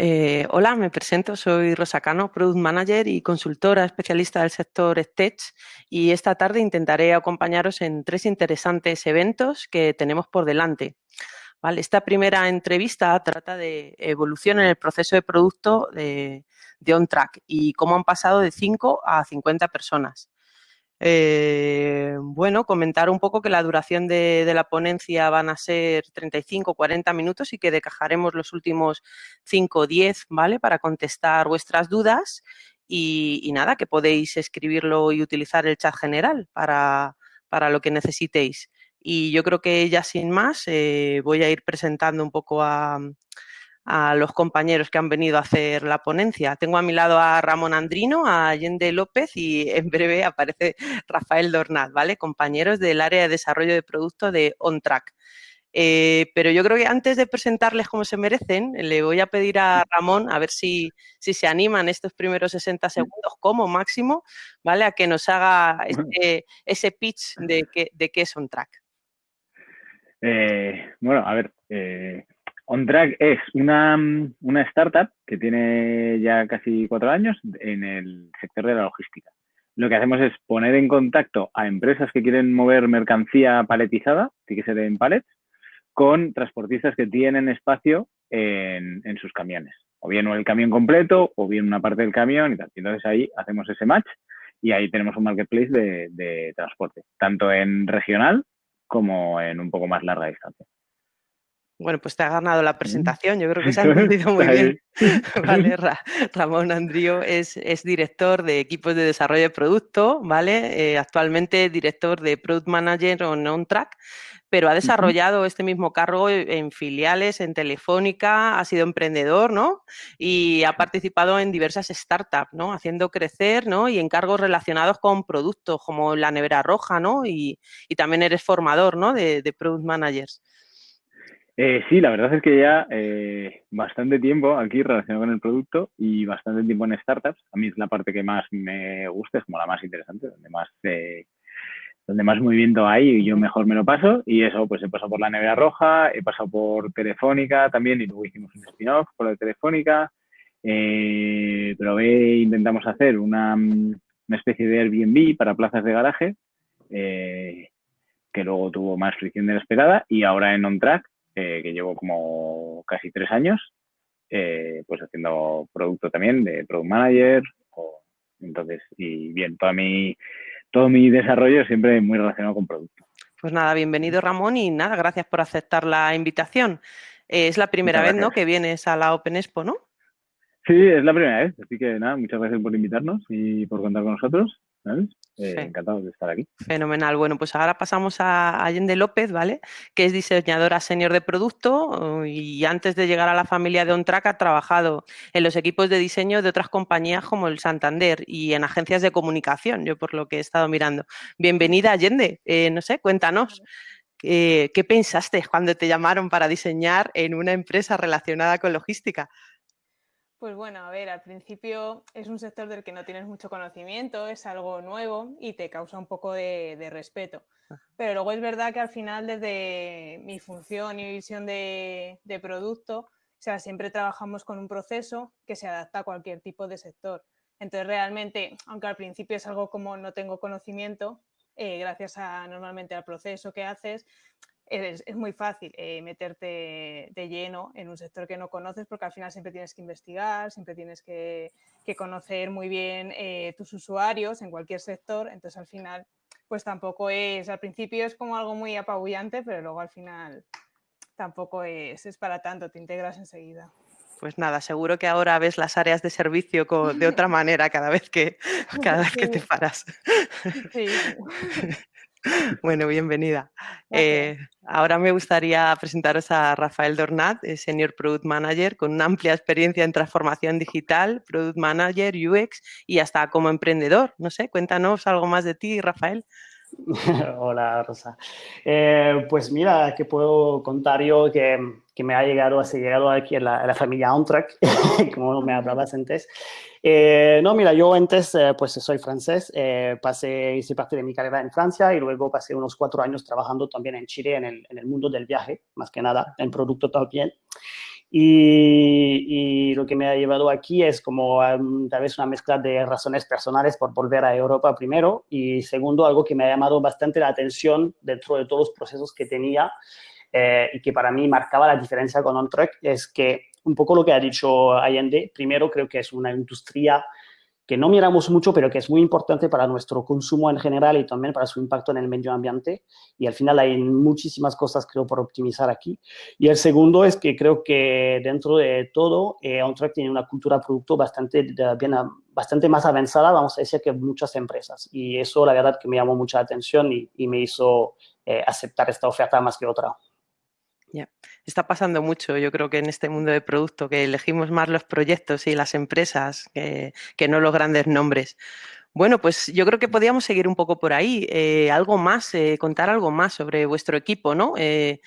Eh, hola, me presento, soy Rosa Cano, Product Manager y consultora especialista del sector Tech y esta tarde intentaré acompañaros en tres interesantes eventos que tenemos por delante. Esta primera entrevista trata de evolución en el proceso de producto de, de OnTrack y cómo han pasado de 5 a 50 personas. Eh, bueno, comentar un poco que la duración de, la ponencia van a ser 35 40 minutos y que decajaremos los últimos 5 o 10, ¿vale? Para contestar vuestras dudas y, nada, que podéis escribirlo y utilizar el chat general para, para lo que necesitéis. Y yo creo que ya sin más eh, voy a ir presentando un poco a, a los compañeros que han venido a hacer la ponencia. Tengo a mi lado a Ramón Andrino, a Allende López y en breve aparece Rafael Dornaz, ¿vale? Compañeros del área de desarrollo de producto de OnTrack. Eh, pero yo creo que antes de presentarles como se merecen, le voy a pedir a Ramón a ver si, si se animan estos primeros 60 segundos como máximo, ¿vale? A que nos haga este, ese pitch de, que, de qué es OnTrack. Eh, bueno, a ver, eh, OnTrack es una, startup que tiene ya casi cuatro años en el sector de la logística. Lo que hacemos es poner en contacto a empresas que quieren mover mercancía paletizada, que ser en palets, con transportistas que tienen espacio en, sus camiones. O bien el camión completo o bien una parte del camión y tal. Entonces ahí hacemos ese match y ahí tenemos un marketplace de transporte, tanto en regional como en un poco más larga distancia. Bueno, pues te ha ganado la presentación, yo creo que se ha entendido muy bien. vale, Ramón Andrío es, es, director de equipos de desarrollo de producto, ¿vale? Eh, actualmente director de Product Manager o OnTrack, pero ha desarrollado este mismo cargo en filiales, en Telefónica, ha sido emprendedor, ¿no? Y ha participado en diversas startups, ¿no? Haciendo crecer, ¿no? Y en cargos relacionados con productos como la nevera roja, ¿no? Y, y también eres formador, ¿no? De, de Product Managers. Eh, sí, la verdad es que ya eh, bastante tiempo aquí relacionado con el producto y bastante tiempo en startups. A mí es la parte que más me gusta, es como la más interesante, donde más, eh, donde más movimiento hay y yo mejor me lo paso. Y eso, pues he pasado por la nevera roja, he pasado por Telefónica también y luego hicimos un spin-off por la Telefónica. pero intentamos hacer una, una, especie de Airbnb para plazas de garaje que luego tuvo más fricción de la esperada y ahora en OnTrack eh, que llevo como casi tres años, eh, pues haciendo producto también de Product Manager. entonces, y bien, todo mi, todo mi desarrollo siempre muy relacionado con producto. Pues nada, bienvenido Ramón y nada, gracias por aceptar la invitación. Eh, es la primera vez ¿no? que vienes a la Open Expo, ¿no? Sí, es la primera vez, así que nada, muchas gracias por invitarnos y por contar con nosotros. Eh, encantado de estar aquí. Fenomenal. Bueno, pues ahora pasamos a Allende López, ¿vale? Que es diseñadora senior de producto y antes de llegar a la familia de OnTrack ha trabajado en los equipos de diseño de otras compañías como el Santander y en agencias de comunicación, yo por lo que he estado mirando. Bienvenida, Allende. Eh, no sé, cuéntanos. ¿Qué pensaste cuando te llamaron para diseñar en una empresa relacionada con logística? Pues bueno, a ver, al principio es un sector del que no tienes mucho conocimiento, es algo nuevo y te causa un poco de, respeto. Pero luego es verdad que al final desde mi función y visión de, producto, o sea, siempre trabajamos con un proceso que se adapta a cualquier tipo de sector. Entonces realmente, aunque al principio es algo como no tengo conocimiento, eh, gracias a normalmente al proceso que haces, es, muy fácil eh, meterte de lleno en un sector que no conoces porque al final siempre tienes que investigar, siempre tienes que, conocer muy bien eh, tus usuarios en cualquier sector, entonces al final pues tampoco es, al principio es como algo muy apabullante, pero luego al final tampoco es, es para tanto, te integras enseguida. Pues nada, seguro que ahora ves las áreas de servicio de otra manera cada vez que, cada vez que te paras. Sí. Bueno, bienvenida. Eh, ahora me gustaría presentaros a Rafael Dornat, Senior Product Manager con una amplia experiencia en transformación digital, Product Manager, UX y hasta como emprendedor. No sé, cuéntanos algo más de ti, Rafael. Hola, Rosa. Eh, pues mira, que puedo contar yo que, que me ha llegado, ha llegado aquí a la, familia OnTrack, como me hablabas antes. Eh, no, mira, yo antes, eh, pues soy francés, pasé, hice parte de mi carrera en Francia y luego pasé unos cuatro años trabajando también en Chile en el, en el mundo del viaje, más que nada, en producto también. Y, lo que me ha llevado aquí es como um, tal vez una mezcla de razones personales por volver a Europa primero y segundo, algo que me ha llamado bastante la atención dentro de todos los procesos que tenía eh, y que para mí marcaba la diferencia con OnTrack es que un poco lo que ha dicho Allende, primero creo que es una industria que no miramos mucho, pero que es muy importante para nuestro consumo en general y también para su impacto en el medio ambiente. Y al final hay muchísimas cosas, creo, por optimizar aquí. Y el segundo es que creo que dentro de todo, eh, OnTrack tiene una cultura producto bastante, bien, bastante más avanzada, vamos a decir, que muchas empresas. Y eso, la verdad, que me llamó mucha atención y, me hizo eh, aceptar esta oferta más que otra. Ya, está pasando mucho, yo creo que en este mundo de producto, que elegimos más los proyectos y las empresas que, no los grandes nombres. Bueno, pues yo creo que podríamos seguir un poco por ahí. Eh, algo más, eh, contar algo más sobre vuestro equipo, ¿no? Eh,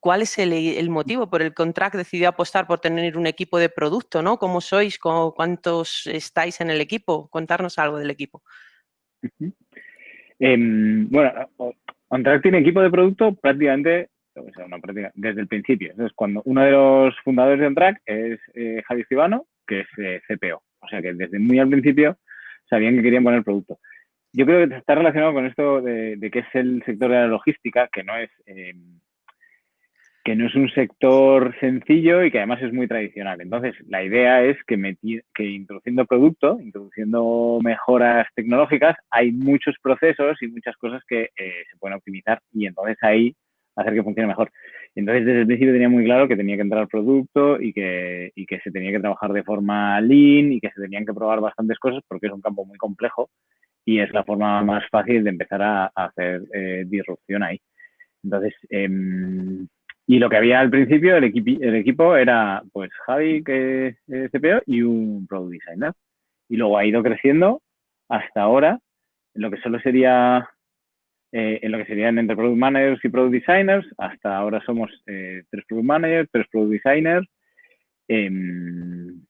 ¿Cuál es el, motivo por el contract decidió apostar por tener un equipo de producto, ¿no? ¿Cómo sois? ¿Cuántos estáis en el equipo? Contarnos algo del equipo. Em, bueno, Contract tiene equipo de producto prácticamente desde el principio. Entonces, cuando uno de los fundadores de OnTrack es eh, Javi Cibano, que es eh, CPO. O sea que desde muy al principio sabían que querían poner producto. Yo creo que está relacionado con esto de, que es el sector de la logística, que no es eh, que no es un sector sencillo y que además es muy tradicional. Entonces, la idea es que, que introduciendo producto, introduciendo mejoras tecnológicas, hay muchos procesos y muchas cosas que se pueden optimizar y entonces ahí hacer que funcione mejor. Entonces, desde el principio tenía muy claro que tenía que entrar producto y que, y que se tenía que trabajar de forma lean y que se tenían que probar bastantes cosas porque es un campo muy complejo y es la forma más fácil de empezar a, hacer eh, disrupción ahí. Entonces, em, y lo que había al principio, el, el equipo era pues Javi, que es CPO, y un product designer. Y luego ha ido creciendo hasta ahora, lo que solo sería eh, en lo que serían entre Product Managers y Product Designers. Hasta ahora somos eh, tres Product Managers, tres Product Designers. Em,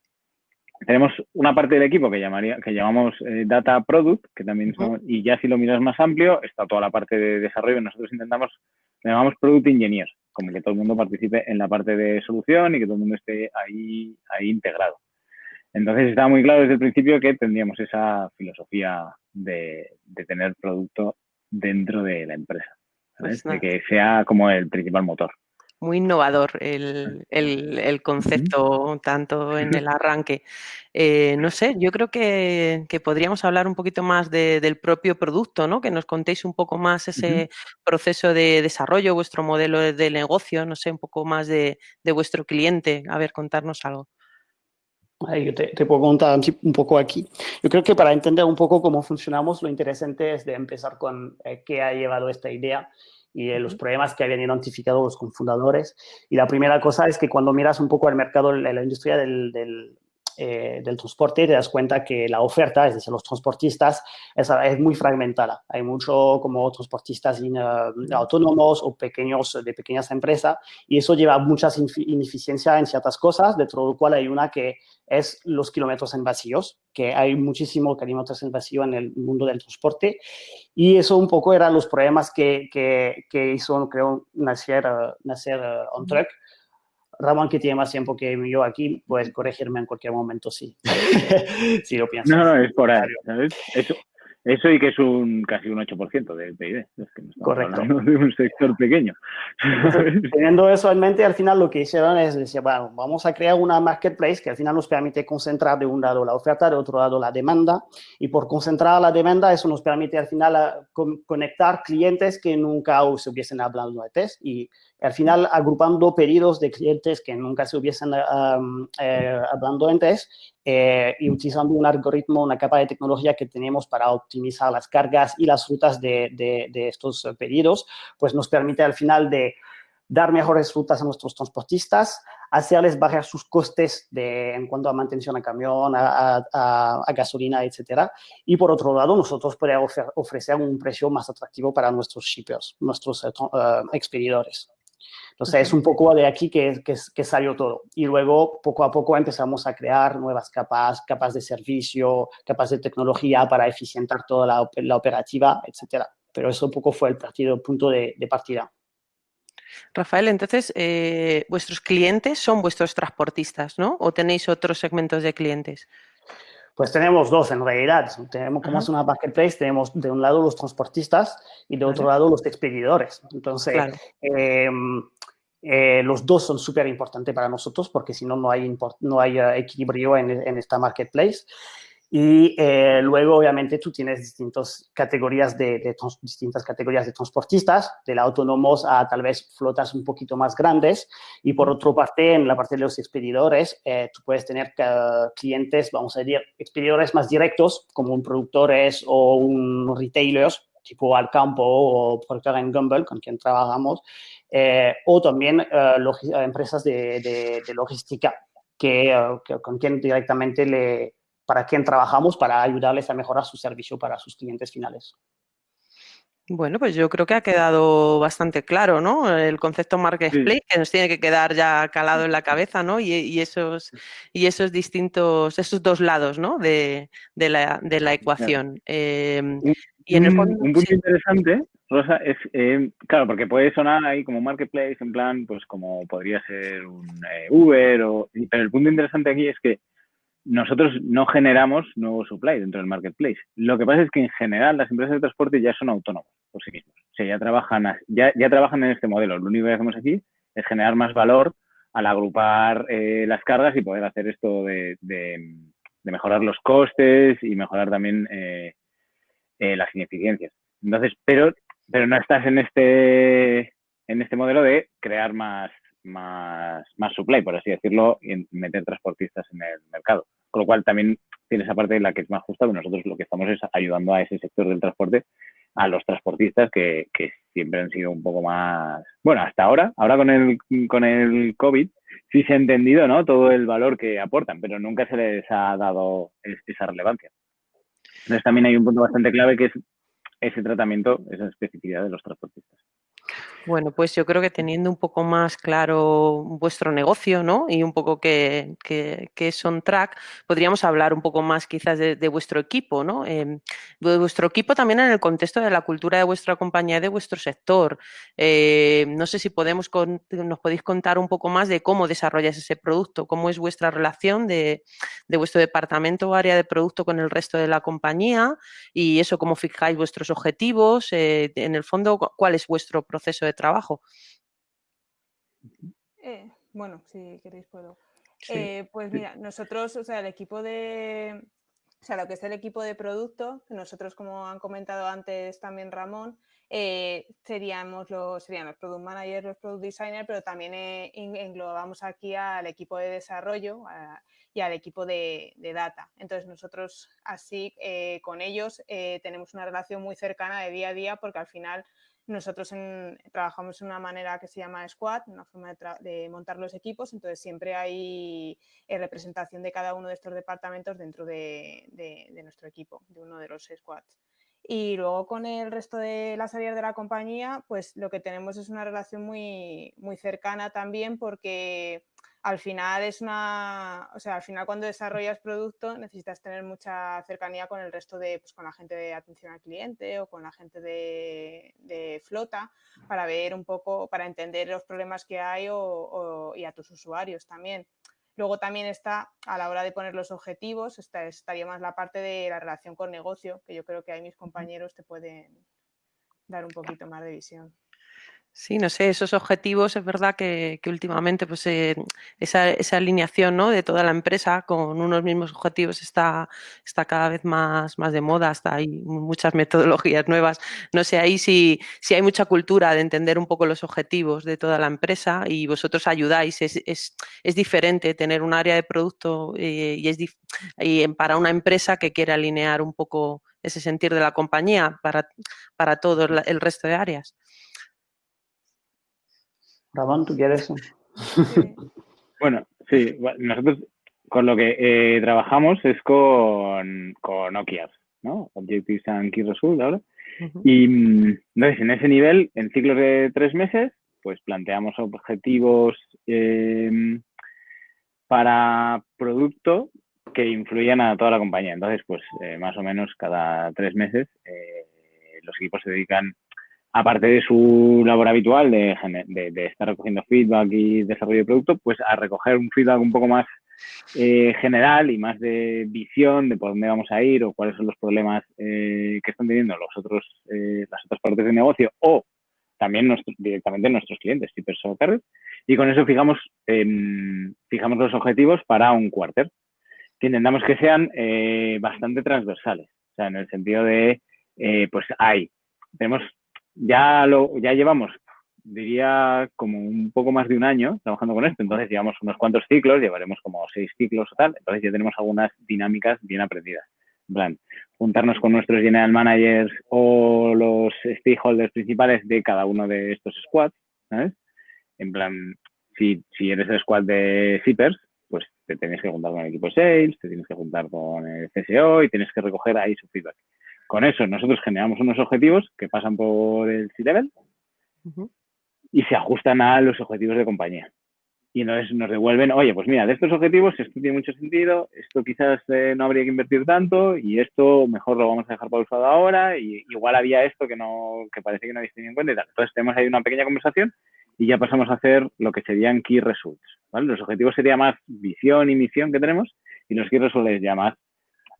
tenemos una parte del equipo que, llamaría, que llamamos eh, Data Product, que también somos, y ya si lo miras más amplio, está toda la parte de desarrollo. Nosotros intentamos, le llamamos Product Engineers, como que todo el mundo participe en la parte de solución y que todo el mundo esté ahí, ahí integrado. Entonces estaba muy claro desde el principio que tendríamos esa filosofía de, de tener producto dentro de la empresa, pues de que sea como el principal motor. Muy innovador el, concepto, tanto en el arranque. Eh, no sé, yo creo que, podríamos hablar un poquito más del propio producto, ¿no? Que nos contéis un poco más ese proceso de desarrollo, vuestro modelo de negocio, no sé, un poco más de, de vuestro cliente. A ver, contarnos algo. Yo te, puedo contar un poco aquí. Yo creo que para entender un poco cómo funcionamos, lo interesante es de empezar con eh, qué ha llevado esta idea y los problemas que habían identificado los cofundadores. Y la primera cosa es que cuando miras un poco el mercado, la industria del, eh, del transporte, te das cuenta que la oferta, es decir, los transportistas, es, muy fragmentada. Hay mucho como transportistas eh, autónomos o pequeños de pequeñas empresas y eso lleva muchas ineficiencias en ciertas cosas, de todo lo cual hay una que es los kilómetros en vacíos, que hay muchísimos kilómetros en vacío en el mundo del transporte y eso un poco eran los problemas que, que, que hizo, creo, nacer, nacer uh, On Track Ramón, que tiene más tiempo que yo aquí, puedes corregirme en cualquier momento, sí. si lo piensas. No, no, es por ahí, ¿sabes? Eso, eso y que es un casi un 8% del PIB. Es que Correcto. de un sector pequeño. Teniendo eso en mente, al final lo que hicieron es decir, bueno, vamos a crear una marketplace que al final nos permite concentrar de un lado la oferta, de otro lado la demanda. Y por concentrar la demanda, eso nos permite al final conectar clientes que nunca se hubiesen hablado antes y al final agrupando pedidos de clientes que nunca se hubiesen eh, hablando antes eh, y utilizando un algoritmo, una capa de tecnología que tenemos para optimizar las cargas y las rutas de, de, estos pedidos, pues nos permite al final de dar mejores rutas a nuestros transportistas, hacerles bajar sus costes de, en cuanto a mantención a camión, a, a, gasolina, etcétera. Y por otro lado, nosotros podemos ofrecer un precio más atractivo para nuestros shippers, nuestros eh, expedidores. Entonces, es un poco de aquí que, que, salió todo. Y luego, poco a poco, empezamos a crear nuevas capas, capas de servicio, capas de tecnología para eficientar toda la, la operativa, etcétera. Pero eso un poco fue el partido, punto de, partida. Rafael, entonces, eh, vuestros clientes son vuestros transportistas, ¿no? ¿O tenéis otros segmentos de clientes? Pues tenemos dos en realidad. Tenemos como es una marketplace, tenemos de un lado los transportistas y de otro lado los expedidores. Entonces, em, eh, los dos son súper importantes para nosotros porque si no, no hay, no hay eh, equilibrio en, en, esta marketplace. Y eh, luego, obviamente, tú tienes distintas categorías de, distintas categorías de transportistas, del autónomos a tal vez flotas un poquito más grandes. Y por otra parte, en la parte de los expedidores, eh, tú puedes tener clientes, vamos a decir, expedidores más directos, como un productores o un retailers, tipo Alcampo o Procter Gamble, con quien trabajamos, eh, o también empresas de, logística, que, con quien directamente le para quien trabajamos para ayudarles a mejorar su servicio para sus clientes finales. Bueno, pues yo creo que ha quedado bastante claro, ¿no? El concepto marketplace que nos tiene que quedar ya calado en la cabeza, ¿no? Y, esos, y esos distintos, esos dos lados, ¿no? De, la, ecuación. Em, y en el un punto interesante, Rosa, es, em, claro, porque puede sonar ahí como marketplace, en plan, pues como podría ser un eh, Uber, o, pero el punto interesante aquí es que nosotros no generamos nuevo supply dentro del marketplace. Lo que pasa es que en general las empresas de transporte ya son autónomas por sí mismas. O sea, ya trabajan, ya, ya trabajan en este modelo. Lo único que hacemos aquí es generar más valor al agrupar eh, las cargas y poder hacer esto de, mejorar los costes y mejorar también eh, eh, las ineficiencias. Entonces, pero, pero no estás en este, en este modelo de crear más, más, más supply, por así decirlo, y meter transportistas en el mercado. Con lo cual también tiene esa parte en la que es más justa, pero nosotros lo que estamos es ayudando a ese sector del transporte, a los transportistas que, que siempre han sido un poco más, bueno, hasta ahora, ahora con el, con el COVID, sí se ha entendido ¿no? todo el valor que aportan, pero nunca se les ha dado esa relevancia. Entonces también hay un punto bastante clave que es ese tratamiento, esa especificidad de los transportistas. Bueno, pues yo creo que teniendo un poco más claro vuestro negocio, ¿no? Y un poco que, es on track, podríamos hablar un poco más quizás de, vuestro equipo, ¿no? Em, de vuestro equipo también en el contexto de la cultura de vuestra compañía y de vuestro sector. Eh, no sé si podemos nos podéis contar un poco más de cómo desarrollas ese producto, cómo es vuestra relación de, vuestro departamento o área de producto con el resto de la compañía y eso, cómo fijáis vuestros objetivos, eh, en el fondo, cuál es vuestro proceso de trabajo. Eh, bueno, si queréis puedo. Eh, pues mira, nosotros, o sea, el equipo de, o sea, lo que es el equipo de producto, nosotros, como han comentado antes también Ramón, eh, seríamos los, serían los product managers, los product designers, pero también englobamos aquí al equipo de desarrollo y al equipo de, data. Entonces, nosotros así con ellos tenemos una relación muy cercana de día a día porque al final nosotros trabajamos de una manera que se llama squad, una forma de, montar los equipos, entonces siempre hay eh, representación de cada uno de estos departamentos dentro de, de, nuestro equipo, de uno de los squads. Y luego con el resto de las áreas de la compañía, pues lo que tenemos es una relación muy, muy cercana también porque al final es una, o sea, al final cuando desarrollas producto necesitas tener mucha cercanía con el resto de, pues con la gente de atención al cliente o con la gente de, flota para ver un poco, para entender los problemas que hay o, y a tus usuarios también. Luego también está, a la hora de poner los objetivos, estaría más la parte de la relación con negocio, que yo creo que ahí mis compañeros te pueden dar un poquito más de visión. Sí, no sé, esos objetivos es verdad que, últimamente pues eh, esa, alineación ¿no? de toda la empresa con unos mismos objetivos está, está cada vez más, más de moda, hay muchas metodologías nuevas. No sé ahí si, si hay mucha cultura de entender un poco los objetivos de toda la empresa y vosotros ayudáis. Es, es, es diferente tener un área de producto eh, y es y para una empresa que quiere alinear un poco ese sentir de la compañía para, para todo el resto de áreas. Ramón, ¿tú quieres? bueno, sí, nosotros con lo que eh, trabajamos es con, con OKRs, ¿no? Objectives and Key Results ahora. Y entonces, en ese nivel, en ciclos de tres meses, pues planteamos objetivos em, para producto que influyan a toda la compañía. Entonces, pues eh, más o menos cada tres meses eh, los equipos se dedican aparte de su labor habitual de, de, estar recogiendo feedback y desarrollo de producto, pues a recoger un feedback un poco más eh, general y más de visión de por dónde vamos a ir o cuáles son los problemas eh, que están teniendo los otros, eh, las otras partes del negocio o también directamente nuestros clientes, y con eso fijamos, em, fijamos los objetivos para un quarter, que intentamos que sean bastante transversales, o sea, en el sentido de, pues hay, tenemos, ya lo, ya llevamos diría como un poco más de un año trabajando con esto. Entonces llevamos unos cuantos ciclos, llevaremos como seis ciclos o tal. Entonces ya tenemos algunas dinámicas bien aprendidas. En plan, juntarnos con nuestros general managers o los stakeholders principales de cada uno de estos squads, ¿sabes? En plan, si, si eres el squad de zippers, pues te tienes que juntar con el equipo sales, te tienes que juntar con el CSO y tienes que recoger ahí su feedback. Con eso nosotros generamos unos objetivos que pasan por el C-Level y se ajustan a los objetivos de compañía. Y entonces nos devuelven, oye, pues mira, de estos objetivos esto tiene mucho sentido, esto quizás eh, no habría que invertir tanto y esto mejor lo vamos a dejar pausado ahora y igual había esto que no que parece que no habéis tenido en cuenta y tal. Entonces tenemos ahí una pequeña conversación y ya pasamos a hacer lo que serían key results. ¿vale? Los objetivos sería más visión y misión que tenemos y los key results ya más,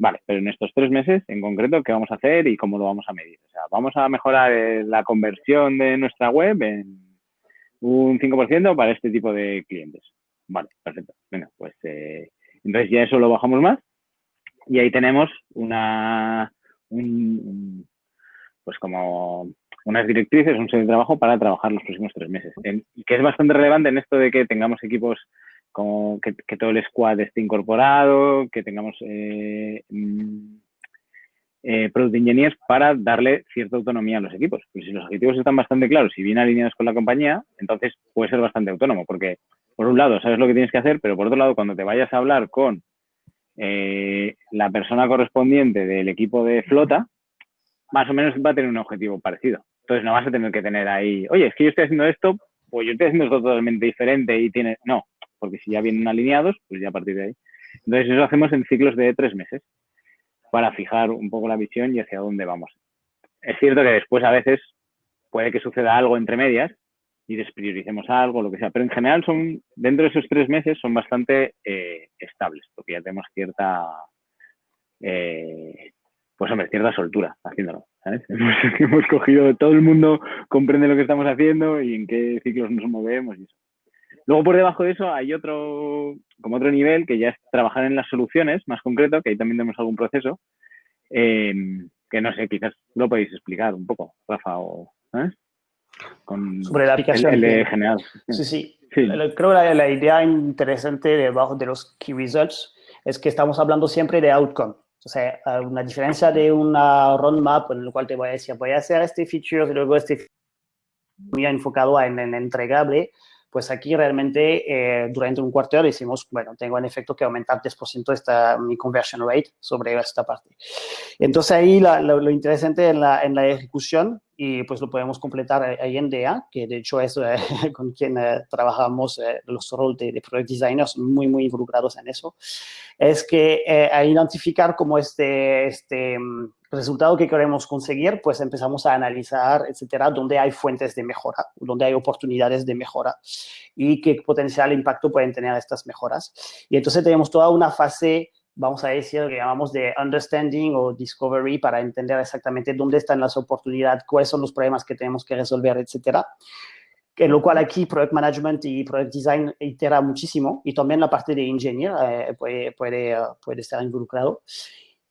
vale, pero en estos tres meses en concreto, ¿qué vamos a hacer y cómo lo vamos a medir? O sea, vamos a mejorar eh, la conversión de nuestra web en un 5% para este tipo de clientes. Vale, perfecto. Bueno, pues eh, entonces ya eso lo bajamos más y ahí tenemos una, pues como unas directrices, un set de trabajo para trabajar los próximos tres meses. que es bastante relevante en esto de que tengamos equipos como que, todo el squad esté incorporado, que tengamos eh, mm, eh, Product Engineers para darle cierta autonomía a los equipos. Pues si los objetivos están bastante claros y bien alineados con la compañía, entonces puede ser bastante autónomo, porque por un lado sabes lo que tienes que hacer, pero por otro lado, cuando te vayas a hablar con eh, la persona correspondiente del equipo de flota, más o menos va a tener un objetivo parecido. Entonces no vas a tener que tener ahí, oye, es que yo estoy haciendo esto, pues yo estoy haciendo esto totalmente diferente y tiene... No, porque si ya vienen alineados, pues ya a partir de ahí. Entonces eso lo hacemos en ciclos de tres meses para fijar un poco la visión y hacia dónde vamos. Es cierto que después a veces puede que suceda algo entre medias y desprioricemos algo, lo que sea, pero en general son, dentro de esos tres meses son bastante eh, estables, porque ya tenemos cierta, eh, pues hombre, cierta soltura haciéndolo. ¿sabes? Hemos, hemos, cogido, todo el mundo comprende lo que estamos haciendo y en qué ciclos nos movemos y eso. Luego por debajo de eso hay otro, como otro nivel que ya es trabajar en las soluciones, más concreto, que ahí también tenemos algún proceso, eh, que no sé, quizás lo podéis explicar un poco, Rafa, o ¿eh? Con Sobre la aplicación. El, de general. Sí, sí. Creo que la, la, idea interesante debajo de los key results es que estamos hablando siempre de outcome. O sea, una diferencia de una roadmap en la cual te voy a decir, voy a hacer este feature y luego este muy enfocado en, en entregable, pues aquí realmente eh, durante un cuarto de hora decimos, bueno, tengo en efecto que aumentar 10% esta, mi conversion rate sobre esta parte. Entonces ahí lo, interesante en la, en la ejecución, y pues lo podemos completar ahí en DEA, que de hecho es eh, con quien eh, trabajamos los roles de, de, product designers muy, muy involucrados en eso, es que a identificar como este, este mm, resultado que queremos conseguir, pues empezamos a analizar, etcétera, dónde hay fuentes de mejora, dónde hay oportunidades de mejora y qué potencial impacto pueden tener estas mejoras. Y entonces tenemos toda una fase, vamos a decir, que llamamos de understanding o discovery para entender exactamente dónde están las oportunidades, cuáles son los problemas que tenemos que resolver, etcétera en lo cual aquí Product Management y Product Design itera muchísimo y también la parte de Engineer eh, puede, puede, puede estar involucrado.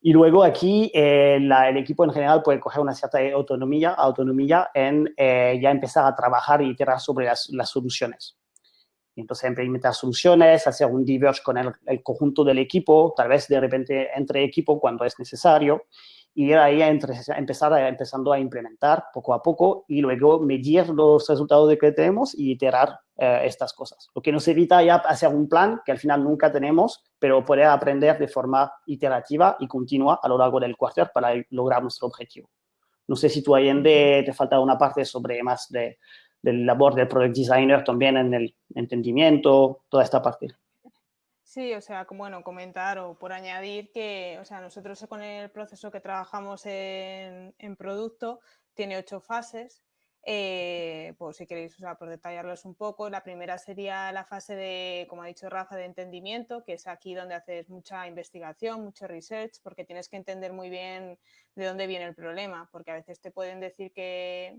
Y luego aquí eh, el equipo en general puede coger una cierta autonomía, autonomía en eh, ya empezar a trabajar y iterar sobre las, las soluciones. Entonces, implementar soluciones, hacer un diverge con el, el, conjunto del equipo, tal vez de repente entre equipo cuando es necesario, y ahí entre, empezar a, empezando a implementar poco a poco y luego medir los resultados de que tenemos y iterar eh, estas cosas. Lo que nos evita ya hacer un plan que al final nunca tenemos, pero poder aprender de forma iterativa y continua a lo largo del quarter para lograr nuestro objetivo. No sé si tú ahí en de, te falta una parte sobre más de, del labor del product designer también en el entendimiento, toda esta parte. Sí, o sea, como bueno, comentar o por añadir que, o sea, nosotros con el proceso que trabajamos en, en producto tiene ocho fases eh, pues si queréis usar por detallarlos un poco, la primera sería la fase de, como ha dicho Rafa, de entendimiento, que es aquí donde haces mucha investigación, mucho research, porque tienes que entender muy bien de dónde viene el problema, porque a veces te pueden decir que,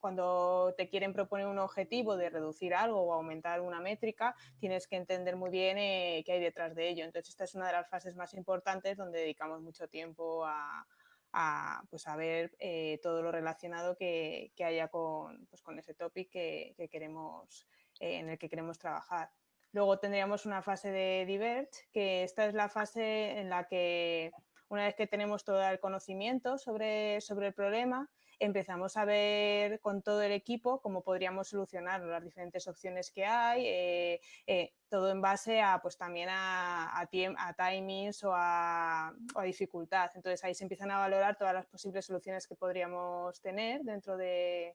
cuando te quieren proponer un objetivo de reducir algo o aumentar una métrica, tienes que entender muy bien eh, qué hay detrás de ello. Entonces, esta es una de las fases más importantes donde dedicamos mucho tiempo a a, pues a ver eh, todo lo relacionado que, haya con, pues con ese topic que, queremos, eh, en el que queremos trabajar. Luego tendríamos una fase de Diverge, que esta es la fase en la que una vez que tenemos todo el conocimiento sobre, sobre el problema, empezamos a ver con todo el equipo cómo podríamos solucionar las diferentes opciones que hay, eh, eh, todo en base a, pues también a, a, timings o a, dificultad. Entonces ahí se empiezan a valorar todas las posibles soluciones que podríamos tener dentro de,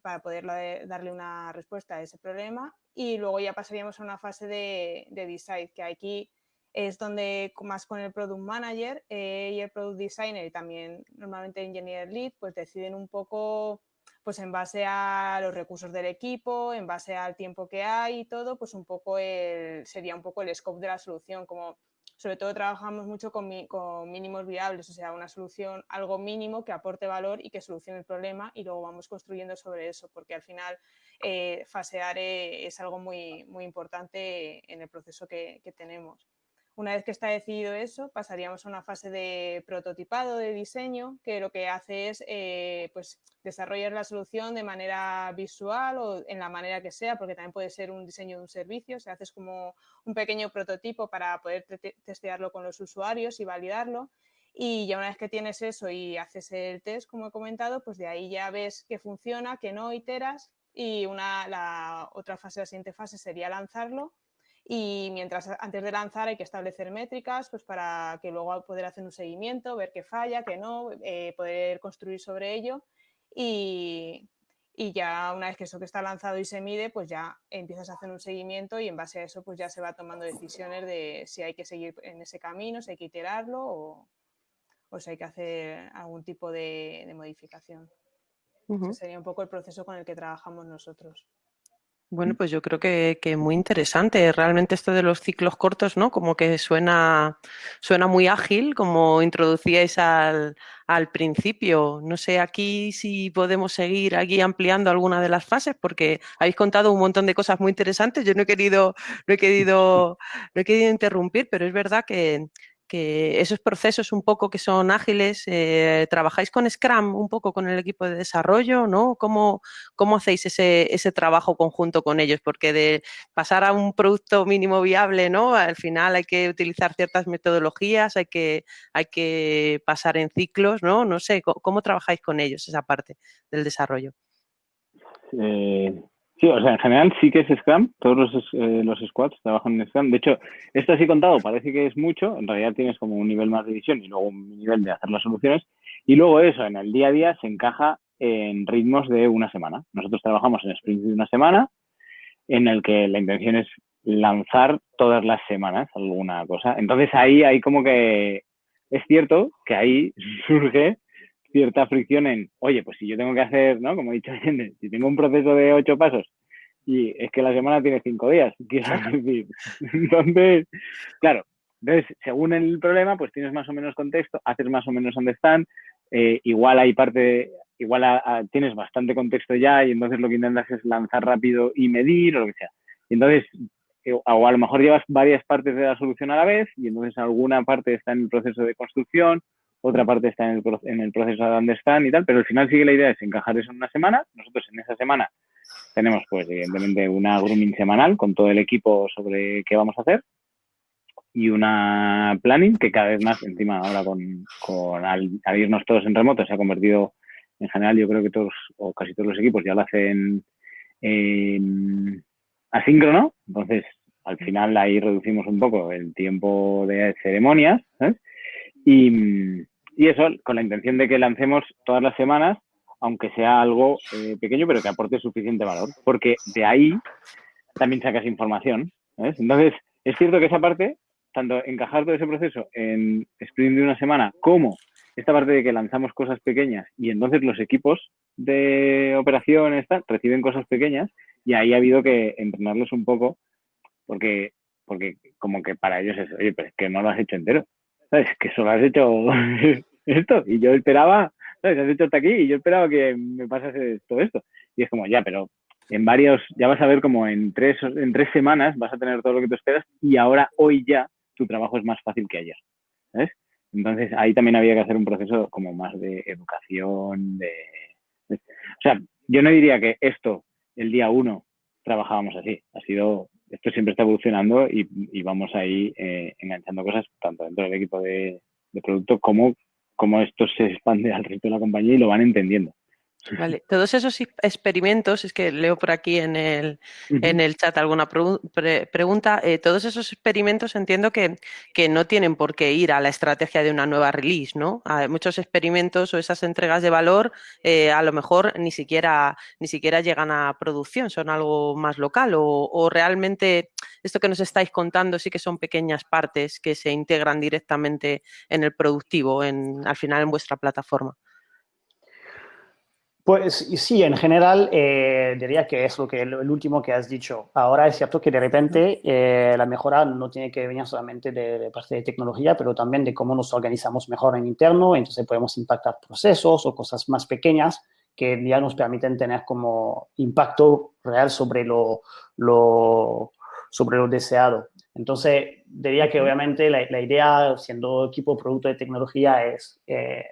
para, poder darle una respuesta a ese problema y luego ya pasaríamos a una fase de, de decide, que aquí es donde más con el Product Manager eh, y el Product Designer y también normalmente Engineer Lead, pues deciden un poco, pues en base a los recursos del equipo, en base al tiempo que hay y todo, pues un poco el, sería un poco el scope de la solución, como sobre todo trabajamos mucho con, mínimos viables, o sea, una solución, algo mínimo que aporte valor y que solucione el problema y luego vamos construyendo sobre eso, porque al final eh, fasear eh, es algo muy, muy importante en el proceso que tenemos. Una vez que está decidido eso, pasaríamos a una fase de prototipado, de diseño, que lo que hace es eh, pues, desarrollar la solución de manera visual o en la manera que sea, porque también puede ser un diseño de un servicio, se hace como un pequeño prototipo para poder testearlo con los usuarios y validarlo. Y ya una vez que tienes eso y haces el test, como he comentado, pues de ahí ya ves que funciona, que no, iteras. Y una, la otra fase, la siguiente fase sería lanzarlo y mientras antes de lanzar hay que establecer métricas pues para que luego poder hacer un seguimiento, ver qué falla, qué no, eh, poder construir sobre ello y, y, ya una vez que eso que está lanzado y se mide, pues ya empiezas a hacer un seguimiento y en base a eso pues ya se va tomando decisiones de si hay que seguir en ese camino, si hay que iterarlo o, o si hay que hacer algún tipo de, modificación. Ese sería un poco el proceso con el que trabajamos nosotros. Bueno, pues yo creo que, que, muy interesante. Realmente esto de los ciclos cortos, ¿no? Como que suena, suena muy ágil, como introducíais al, al principio. No sé aquí si podemos seguir aquí ampliando alguna de las fases, porque habéis contado un montón de cosas muy interesantes. Yo no he querido, no he querido, no he querido interrumpir, pero es verdad que, que esos procesos un poco que son ágiles, eh, ¿trabajáis con Scrum un poco con el equipo de desarrollo? ¿no? ¿Cómo, cómo hacéis ese, ese, trabajo conjunto con ellos? Porque de pasar a un producto mínimo viable, ¿no? Al final hay que utilizar ciertas metodologías, hay que, hay que pasar en ciclos, ¿no? No sé, ¿cómo, trabajáis con ellos esa parte del desarrollo? Eh, Sí, o sea, en general sí que es Scrum, todos los, eh, los squads trabajan en Scrum. De hecho, esto así contado parece que es mucho, en realidad tienes como un nivel más de visión y luego un nivel de hacer las soluciones. Y luego eso, en el día a día, se encaja en ritmos de una semana. Nosotros trabajamos en sprints de una semana, en el que la intención es lanzar todas las semanas alguna cosa. Entonces ahí hay como que es cierto que ahí surge cierta fricción en, oye, pues si yo tengo que hacer, ¿no? Como he dicho, si tengo un proceso de ocho pasos y es que la semana tiene cinco días, quiero decir. Entonces, claro, entonces, según el problema, pues tienes más o menos contexto, haces más o menos understand, eh, igual hay parte, igual tienes bastante contexto ya y entonces lo que intentas es lanzar rápido y medir o lo que sea. Y entonces, eh, o a lo mejor llevas varias partes de la solución a la vez y entonces alguna parte está en el proceso de construcción, otra parte está en el, en el proceso de understand y tal, pero al final sigue la idea es encajar eso en una semana. Nosotros en esa semana tenemos, pues, evidentemente, una grooming semanal con todo el equipo sobre qué vamos a hacer y una planning que cada vez más, encima ahora con, con al, irnos todos en remoto, se ha convertido, en general, yo creo que todos o casi todos los equipos ya lo hacen asíncrono, entonces al final ahí reducimos un poco el tiempo de ceremonias y, y eso con la intención de que lancemos todas las semanas, aunque sea algo eh, pequeño, pero que aporte suficiente valor, porque de ahí también sacas información. Entonces, es cierto que esa parte, tanto encajar todo ese proceso en sprint de una semana como esta parte de que lanzamos cosas pequeñas y entonces los equipos de operación reciben cosas pequeñas y ahí ha habido que entrenarlos un poco porque, porque como que para ellos es, oye, pero es que no lo has hecho entero, ¿sabes? Que solo has hecho esto y yo esperaba, ¿sabes? Has hecho hasta aquí y yo esperaba que me pasase todo esto. Y es como, ya, pero en varios, ya vas a ver como en tres, en tres semanas vas a tener todo lo que tú esperas y ahora, hoy ya, tu trabajo es más fácil que ayer, ¿sabes? Entonces ahí también había que hacer un proceso como más de educación, de... O sea, yo no diría que esto, el día uno, trabajábamos así. Ha sido, esto siempre está evolucionando y, vamos ahí eh, enganchando cosas tanto dentro del equipo de, producto como, como esto se expande al resto de la compañía y lo van entendiendo. Vale, todos esos experimentos, es que leo por aquí en el, en el chat alguna pregunta, eh, todos esos experimentos entiendo que, que, no tienen por qué ir a la estrategia de una nueva release, ¿no? Hay muchos experimentos o esas entregas de valor eh, a lo mejor ni siquiera, ni siquiera llegan a producción, son algo más local o, o, realmente esto que nos estáis contando sí que son pequeñas partes que se integran directamente en el productivo, en, al final en vuestra plataforma. Pues sí, en general eh, diría que es lo que el, último que has dicho. Ahora es cierto que de repente eh, la mejora no tiene que venir solamente de, parte de tecnología, pero también de cómo nos organizamos mejor en interno, entonces podemos impactar procesos o cosas más pequeñas que ya nos permiten tener como impacto real sobre lo, lo sobre lo deseado. Entonces, diría que obviamente la, idea, siendo equipo producto de tecnología, es eh,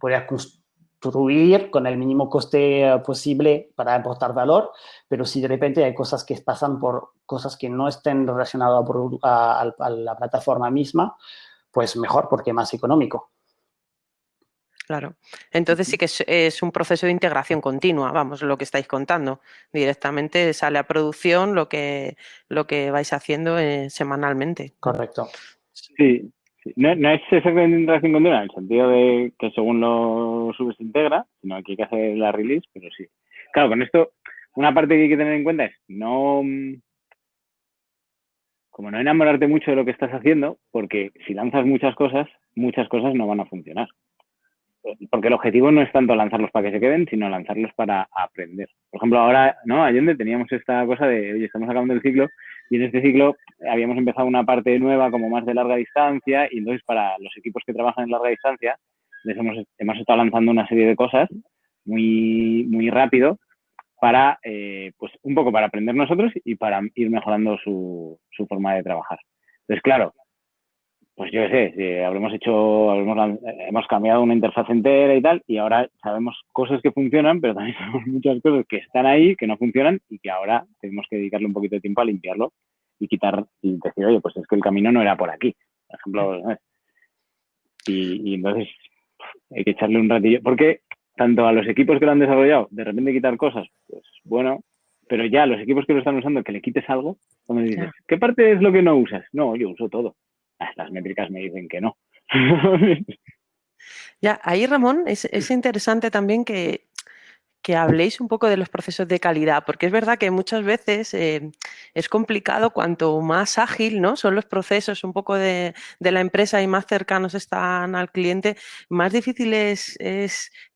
poder construir construir con el mínimo coste eh, posible para aportar valor, pero si de repente hay cosas que pasan por cosas que no estén relacionadas a, la plataforma misma, pues mejor porque más económico. Claro. Entonces sí que es, un proceso de integración continua, vamos, lo que estáis contando. Directamente sale a producción lo que, lo que vais haciendo eh, semanalmente. Correcto. Sí, no, es exactamente integración continua, en el sentido de que según lo subes se integra, sino que hay que hacer la release, pero sí. Claro, con esto, una parte que hay que tener en cuenta es no, como no enamorarte mucho de lo que estás haciendo, porque si lanzas muchas cosas, muchas cosas no van a funcionar porque el objetivo no es tanto lanzarlos para que se queden, sino lanzarlos para aprender. Por ejemplo, ahora, ¿no? Allende teníamos esta cosa de, oye, estamos acabando el ciclo y en este ciclo habíamos empezado una parte nueva como más de larga distancia y entonces para los equipos que trabajan en larga distancia les hemos, hemos estado lanzando una serie de cosas muy, muy rápido para, eh, pues un poco para aprender nosotros y para ir mejorando su, su forma de trabajar. Entonces, claro, pues yo qué sé, habremos hecho, hemos cambiado una interfaz entera y tal, y ahora sabemos cosas que funcionan, pero también sabemos muchas cosas que están ahí, que no funcionan, y que ahora tenemos que dedicarle un poquito de tiempo a limpiarlo y quitar, y decir, oye, pues es que el camino no era por aquí, por ejemplo, y, y entonces hay que echarle un ratillo, porque tanto a los equipos que lo han desarrollado, de repente quitar cosas, pues bueno, pero ya los equipos que lo están usando, que le quites algo, cuando dices, ¿qué parte es lo que no usas? No, yo uso todo. Las métricas me dicen que no. ya, ahí Ramón, es, es interesante también que que habléis un poco de los procesos de calidad, porque es verdad que muchas veces eh, es complicado cuanto más ágil ¿no? son los procesos un poco de, la empresa y más cercanos están al cliente, más difícil es,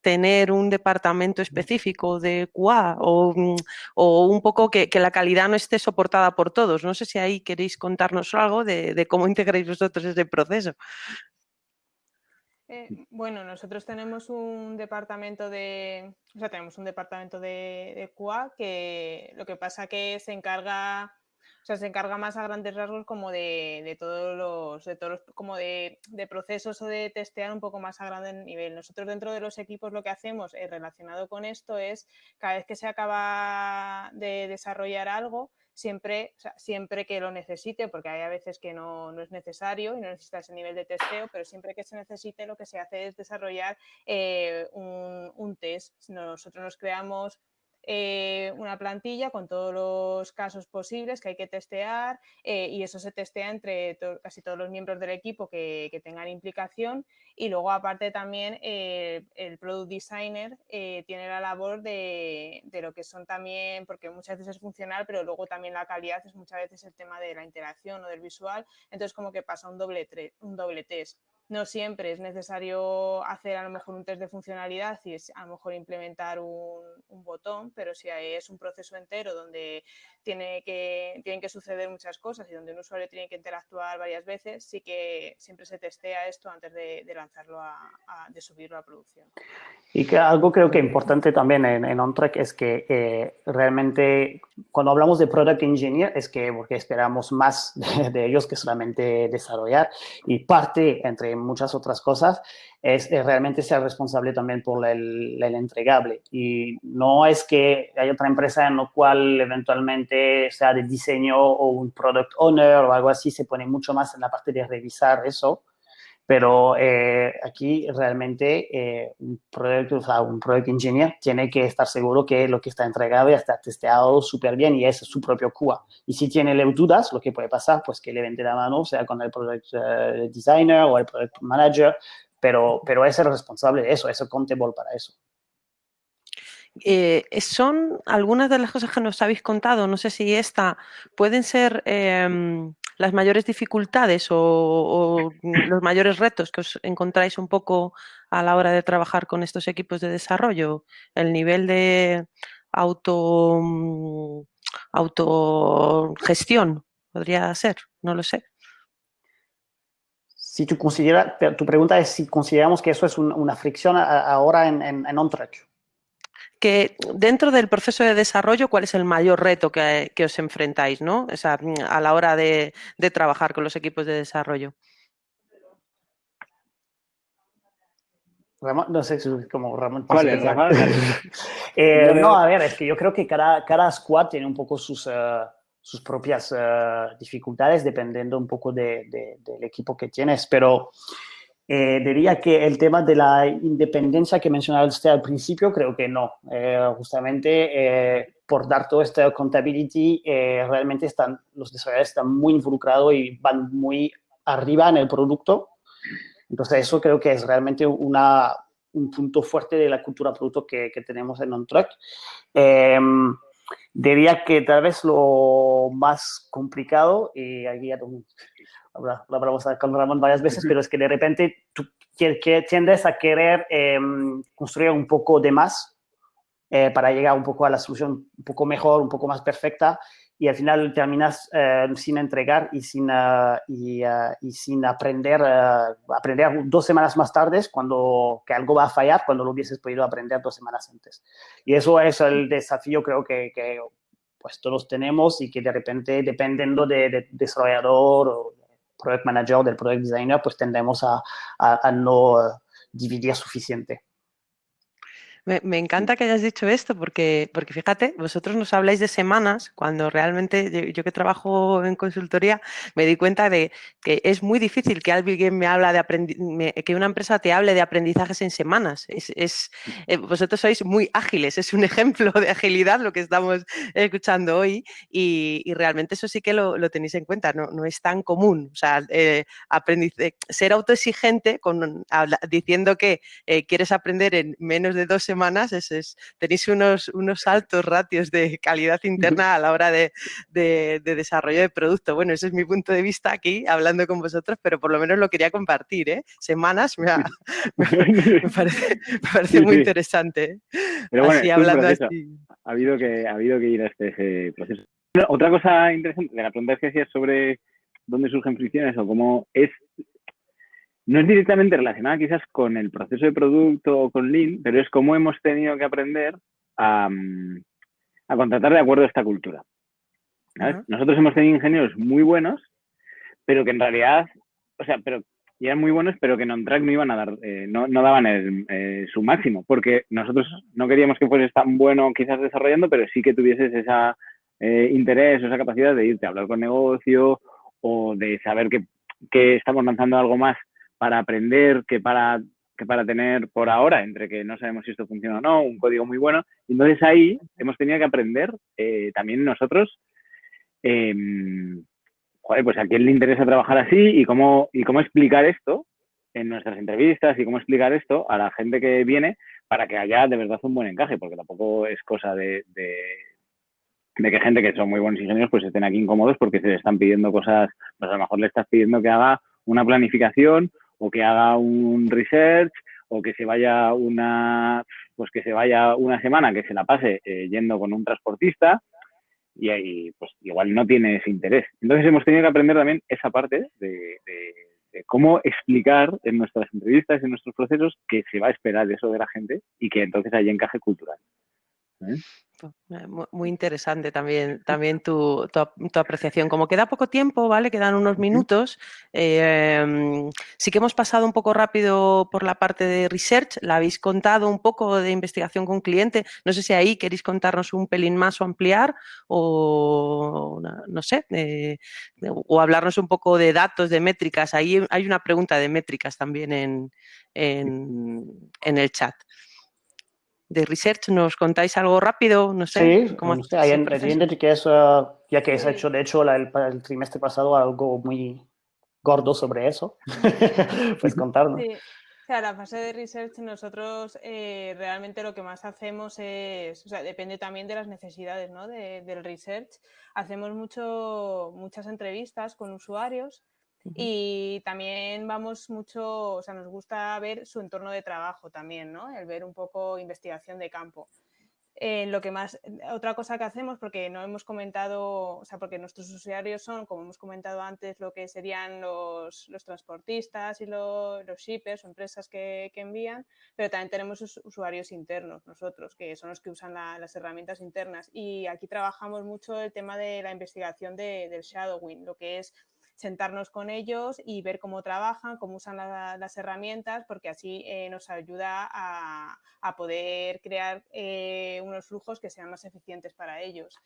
tener un departamento específico de QA o, mm, un poco que, la calidad no esté soportada por todos. No sé si ahí queréis contarnos algo de, de cómo integráis vosotros ese proceso. Eh, bueno, nosotros tenemos un departamento de, o sea, tenemos un departamento de, de QA que lo que pasa que se encarga, o sea, se encarga más a grandes rasgos como de, todos los, de todos como de, procesos o de testear un poco más a grande nivel. Nosotros dentro de los equipos lo que hacemos eh, relacionado con esto es cada vez que se acaba de desarrollar algo, siempre, siempre que lo necesite, porque hay a veces que no, es necesario y no necesita ese nivel de testeo, pero siempre que se necesite lo que se hace es desarrollar eh, un, un, test. Nosotros nos creamos eh, una plantilla con todos los casos posibles que hay que testear eh, y eso se testea entre casi todos los miembros del equipo que, tengan implicación y luego aparte también eh, el product designer tiene la labor de, lo que son también, porque muchas veces es funcional, pero luego también la calidad es muchas veces el tema de la interacción o del visual, entonces como que pasa un doble, un doble test. No siempre es necesario hacer a lo mejor un test de funcionalidad y a lo mejor implementar un, botón, pero si es un proceso entero donde tiene que, tienen que suceder muchas cosas y donde un usuario tiene que interactuar varias veces, sí que siempre se testea esto antes de, lanzarlo, a, de subirlo a producción. Y que algo creo que importante también en, en OnTrack es que eh, realmente cuando hablamos de Product Engineer es que porque esperamos más de ellos que solamente desarrollar y parte entre muchas otras cosas, es, realmente ser responsable también por el, entregable. Y no es que hay otra empresa en la cual eventualmente sea de diseño o un product owner o algo así, se pone mucho más en la parte de revisar eso pero eh, aquí realmente eh, un, proyecto, o un product engineer tiene que estar seguro que lo que está entregado ya está testeado súper bien y es su propio QA. Y si tiene dudas, lo que puede pasar, pues que le vende la mano, sea con el product eh, designer o el product manager, pero, pero es el responsable de eso, es el contable para eso. son algunas de las cosas que nos habéis contado, no sé si esta, pueden ser em, las mayores dificultades o, los mayores retos que os encontráis un poco a la hora de trabajar con estos equipos de desarrollo? El nivel de auto, mm, autogestión podría ser, no lo sé. Si tú consideras, tu pregunta es si consideramos que eso es una fricción ahora en, en, en on-track que dentro del proceso de desarrollo, ¿cuál es el mayor reto que, os enfrentáis ¿no? a la hora de, trabajar con los equipos de desarrollo? no sé si es como Ramón. ¿Cuál es, eh, no, a ver, es que yo creo que cada, cada squad tiene un poco sus, eh, sus propias eh, dificultades dependiendo un poco del equipo que tienes, pero eh, diría que el tema de la independencia que mencionaba usted al principio, creo que no. Eh, justamente eh, por dar todo este accountability, realmente están, los desarrolladores están muy involucrados y van muy arriba en el producto. Entonces, eso creo que es realmente una, un punto fuerte de la cultura producto que, que tenemos en OnTrack. diría que tal vez lo más complicado, y aquí ya lo hablamos con Ramón varias veces, pero es que de repente tú tiendes a querer em, construir un poco de más eh, para llegar un poco a la solución un poco mejor, un poco más perfecta, y al final terminas em, sin entregar y sin, uh, y, uh, y, sin aprender, uh, aprender dos semanas más tarde cuando que algo va a fallar cuando lo hubieses podido aprender dos semanas antes. Y eso es el desafío creo que, que pues todos tenemos y que de repente dependiendo de, de desarrollador o product manager, del product designer, pues tendemos a, a, no dividir suficiente. Me, encanta que hayas dicho esto porque, porque fíjate, vosotros nos habláis de semanas cuando realmente yo, que trabajo en consultoría me di cuenta de que es muy difícil que alguien me habla de que una empresa te hable de aprendizajes en semanas. Es, eh, vosotros sois muy ágiles, es un ejemplo de agilidad lo que estamos escuchando hoy y, realmente eso sí que lo, tenéis en cuenta, no, no, es tan común. O sea, eh, ser autoexigente con, diciendo que eh, quieres aprender en menos de dos semanas semanas, es, tenéis unos, unos altos ratios de calidad interna a la hora de, desarrollo de producto. Bueno, ese es mi punto de vista aquí, hablando con vosotros, pero por lo menos lo quería compartir. ¿eh? Semanas me, parece, muy interesante. así, hablando así. Ha habido, que, ha habido que ir a este proceso. Otra cosa interesante de la pregunta que hacías sobre dónde surgen fricciones o cómo es no es directamente relacionada quizás con el proceso de producto o con Lean, pero es cómo hemos tenido que aprender a, contratar de acuerdo a esta cultura. Nosotros hemos tenido ingenieros muy buenos, pero que en realidad, o sea, pero eran muy buenos, pero que en on-track no iban a dar, eh, no, daban eh, su máximo, porque nosotros no queríamos que fueses tan bueno quizás desarrollando, pero sí que tuvieses ese eh, interés o esa capacidad de irte a hablar con negocio o de saber que, que estamos lanzando algo más para aprender que para, que para tener por ahora, entre que no sabemos si esto funciona o no, un código muy bueno. Entonces ahí hemos tenido que aprender eh, también nosotros, em, pues a quién le interesa trabajar así y cómo, y cómo explicar esto en nuestras entrevistas y cómo explicar esto a la gente que viene para que haya de verdad un buen encaje, porque tampoco es cosa de, de, de que gente que son muy buenos ingenieros pues estén aquí incómodos porque se le están pidiendo cosas, pues a lo mejor le estás pidiendo que haga una planificación o que haga un research o que se vaya una, pues que se vaya una semana, que se la pase eh, yendo con un transportista y ahí pues igual no tiene ese interés. Entonces hemos tenido que aprender también esa parte de, cómo explicar en nuestras entrevistas, en nuestros procesos, que se va a esperar eso de la gente y que entonces hay encaje cultural. ¿Eh? Eh, muy interesante también, también tu, apreciación. Como queda poco tiempo, ¿vale? Quedan unos minutos. Em, sí que hemos pasado un poco rápido por la parte de research. La habéis contado un poco de investigación con cliente. No sé si ahí queréis contarnos un pelín más o ampliar o, no sé, o hablarnos un poco de datos, de métricas. Ahí hay una pregunta de métricas también en, en el chat de research, ¿nos contáis algo rápido? No sé. Sí, ¿cómo hay en que eso, ya que se ha hecho, de hecho, el, trimestre pasado algo muy gordo sobre eso, pues contarnos. Sí. O sea, la fase de research nosotros eh, realmente lo que más hacemos es, o sea, depende también de las necesidades ¿no? del research. Hacemos mucho, muchas entrevistas con usuarios y también vamos mucho, o sea, nos gusta ver su entorno de trabajo también, ¿no? El ver un poco investigación de campo. Eh, lo que más, otra cosa que hacemos, porque no hemos comentado, o sea, porque nuestros usuarios son, como hemos comentado antes, lo que serían los, los transportistas y los shippers o empresas que, que, envían, pero también tenemos usuarios internos, nosotros, que son los que usan las herramientas internas. Y aquí trabajamos mucho el tema de la investigación de, del shadowing, lo que es sentarnos con ellos y ver cómo trabajan, cómo usan las herramientas, porque así eh, nos ayuda a, poder crear eh, unos flujos que sean más eficientes para ellos.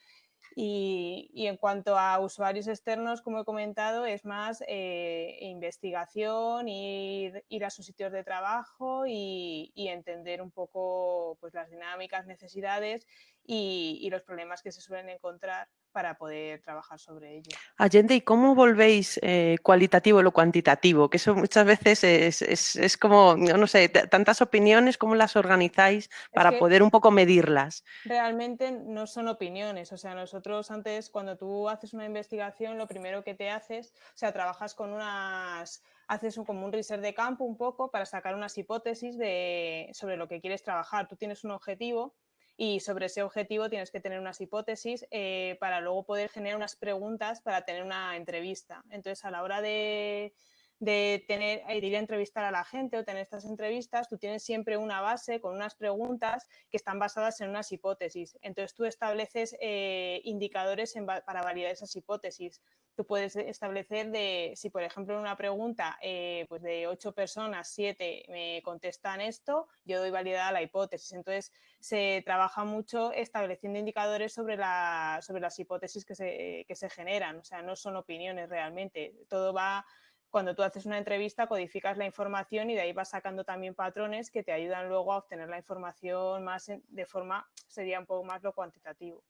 Y, en cuanto a usuarios externos, como he comentado, es más eh, investigación, ir, ir, a sus sitios de trabajo y, entender un poco pues, las dinámicas, necesidades y, los problemas que se suelen encontrar para poder trabajar sobre ello. Allende, ¿y cómo volvéis eh, cualitativo lo cuantitativo? Que eso muchas veces es, es, como, no sé, tantas opiniones, ¿cómo las organizáis para poder un poco medirlas? Realmente no son opiniones, o sea, nosotros antes cuando tú haces una investigación, lo primero que te haces, o sea, trabajas con unas haces un, como un research de campo un poco para sacar unas hipótesis de, sobre lo que quieres trabajar. Tú tienes un objetivo y sobre ese objetivo tienes que tener unas hipótesis eh, para luego poder generar unas preguntas para tener una entrevista. Entonces, a la hora de, de tener, de ir a entrevistar a la gente o tener estas entrevistas, tú tienes siempre una base con unas preguntas que están basadas en unas hipótesis. Entonces tú estableces eh, indicadores para validar esas hipótesis puedes establecer de, si por ejemplo en una pregunta eh, pues de ocho personas, siete me contestan esto, yo doy validad a la hipótesis. Entonces se trabaja mucho estableciendo indicadores sobre, la, sobre las hipótesis que se, que se generan, o sea, no son opiniones realmente, todo va cuando tú haces una entrevista codificas la información y de ahí vas sacando también patrones que te ayudan luego a obtener la información más de forma, sería un poco más lo cuantitativo.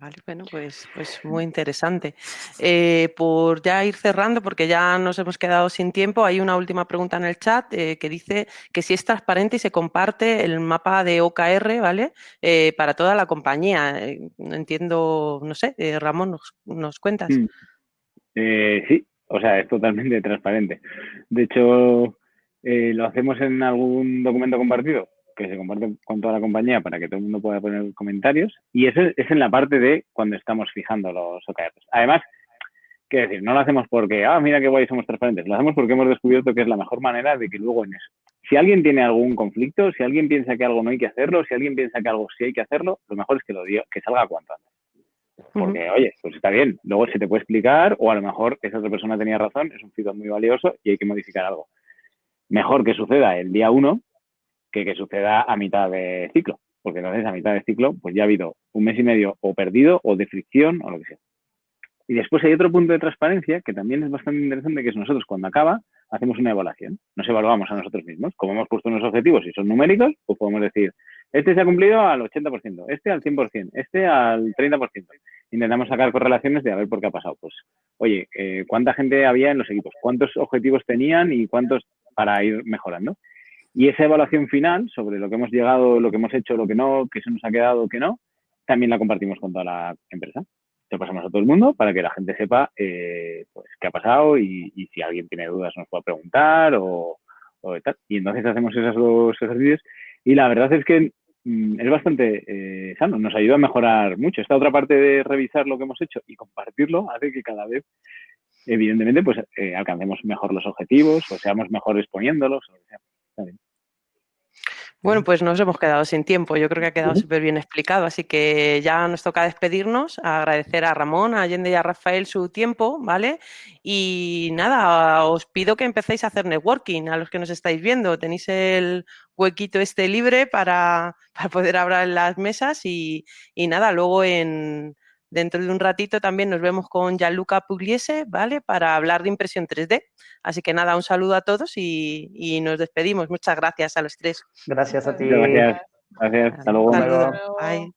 Vale, bueno, pues, pues muy interesante. Eh, por ya ir cerrando, porque ya nos hemos quedado sin tiempo, hay una última pregunta en el chat eh, que dice que si es transparente y se comparte el mapa de OKR, ¿vale? Eh, para toda la compañía. entiendo, no sé, Ramón, ¿nos, nos cuentas? Mm. sí, o sea, es totalmente transparente. De hecho, lo hacemos en algún documento compartido que se comparte con toda la compañía para que todo el mundo pueda poner comentarios. Y eso es en la parte de cuando estamos fijando los OKRs. Además, quiero decir, no lo hacemos porque, ah, mira qué guay, somos transparentes. Lo hacemos porque hemos descubierto que es la mejor manera de que luego en eso. Si alguien tiene algún conflicto, si alguien piensa que algo no hay que hacerlo, si alguien piensa que algo sí hay que hacerlo, lo mejor es que lo diga, que salga cuanto antes. Porque, oye, pues está bien, luego se te puede explicar o a lo mejor esa otra persona tenía razón, es un feedback muy valioso y hay que modificar algo. Mejor que suceda el día uno que, que suceda a mitad de ciclo, porque entonces a mitad de ciclo pues ya ha habido un mes y medio o perdido o de fricción o lo que sea. Y después hay otro punto de transparencia que también es bastante interesante, que es nosotros cuando acaba hacemos una evaluación, nos evaluamos a nosotros mismos. Como hemos puesto unos objetivos y son numéricos, pues podemos decir, este se ha cumplido al 80%, este al 100%, este al 30%. Intentamos sacar correlaciones de a ver por qué ha pasado. Pues, oye, eh, ¿cuánta gente había en los equipos? ¿Cuántos objetivos tenían y cuántos para ir mejorando? Y esa evaluación final sobre lo que hemos llegado, lo que hemos hecho, lo que no, qué se nos ha quedado, qué no, también la compartimos con toda la empresa. lo pasamos a todo el mundo para que la gente sepa eh, pues, qué ha pasado y, si alguien tiene dudas nos pueda preguntar o, o tal. Y entonces hacemos esos dos ejercicios y la verdad es que mm, es bastante eh, sano, nos ayuda a mejorar mucho. Esta otra parte de revisar lo que hemos hecho y compartirlo hace que cada vez, evidentemente, pues eh, alcancemos mejor los objetivos o seamos mejores poniéndolos. O bueno, pues nos hemos quedado sin tiempo. Yo creo que ha quedado súper bien explicado, así que ya nos toca despedirnos, agradecer a Ramón, a Allende y a Rafael su tiempo, ¿vale? Y nada, os pido que empecéis a hacer networking a los que nos estáis viendo. Tenéis el huequito este libre para, poder hablar en las mesas y nada, luego en, Dentro de un ratito también nos vemos con Gianluca Pugliese, ¿vale? Para hablar de impresión 3D. Así que nada, un saludo a todos y, nos despedimos. Muchas gracias a los tres. Gracias a ti. Gracias. Gracias. Hasta luego. Hasta luego. Bye.